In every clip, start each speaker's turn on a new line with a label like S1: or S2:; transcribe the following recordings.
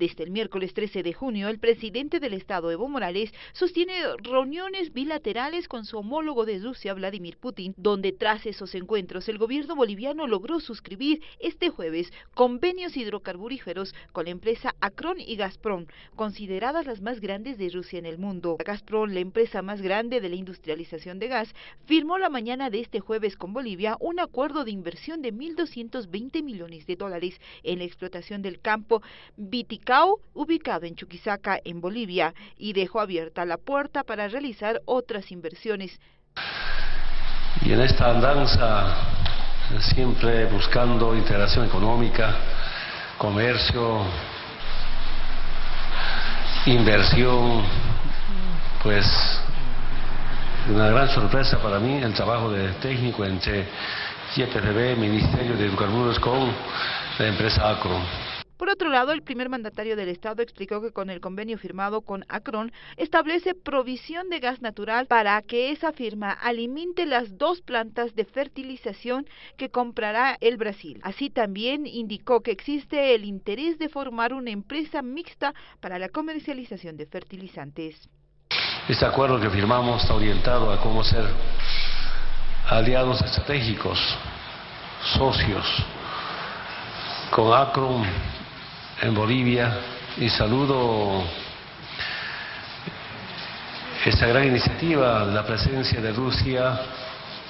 S1: Desde el miércoles 13 de junio, el presidente del Estado, Evo Morales, sostiene reuniones bilaterales con su homólogo de Rusia, Vladimir Putin, donde tras esos encuentros el gobierno boliviano logró suscribir este jueves convenios hidrocarburíferos con la empresa Acron y Gazprom, consideradas las más grandes de Rusia en el mundo. Gazprom, la empresa más grande de la industrialización de gas, firmó la mañana de este jueves con Bolivia un acuerdo de inversión de 1.220 millones de dólares en la explotación del campo Ubicado en Chuquisaca, en Bolivia, y dejó abierta la puerta para realizar otras inversiones.
S2: Y en esta andanza, siempre buscando integración económica, comercio, inversión, pues una gran sorpresa para mí el trabajo de técnico entre YPFB, Ministerio de Hidrocarburos con la empresa Acro.
S1: Por otro lado, el primer mandatario del Estado explicó que con el convenio firmado con Acron establece provisión de gas natural para que esa firma alimente las dos plantas de fertilización que comprará el Brasil. Así también indicó que existe el interés de formar una empresa mixta para la comercialización de fertilizantes.
S2: Este acuerdo que firmamos está orientado a cómo ser aliados estratégicos, socios, con Acron en Bolivia y saludo esta gran iniciativa, la presencia de Rusia,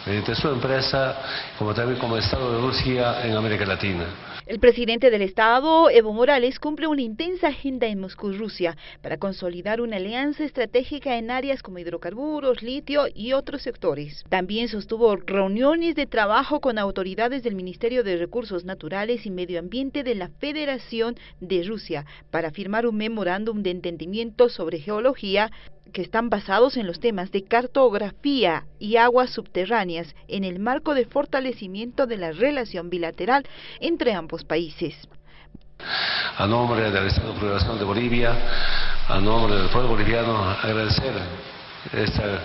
S2: de su empresa, como también como Estado de Rusia en América Latina.
S1: El presidente del Estado, Evo Morales, cumple una intensa agenda en Moscú, Rusia, para consolidar una alianza estratégica en áreas como hidrocarburos, litio y otros sectores. También sostuvo reuniones de trabajo con autoridades del Ministerio de Recursos Naturales y Medio Ambiente de la Federación de Rusia para firmar un memorándum de entendimiento sobre geología que están basados en los temas de cartografía y aguas subterráneas en el marco de fortalecimiento de la relación bilateral entre ambos países.
S2: A nombre del Estado de de Bolivia, a nombre del pueblo boliviano, agradecer esta,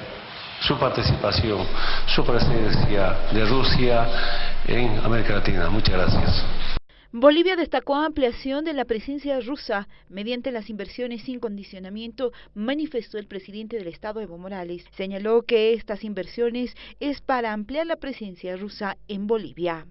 S2: su participación, su presencia de Rusia en América Latina. Muchas gracias.
S1: Bolivia destacó ampliación de la presencia rusa mediante las inversiones sin condicionamiento, manifestó el presidente del Estado Evo Morales. Señaló que estas inversiones es para ampliar la presencia rusa en Bolivia.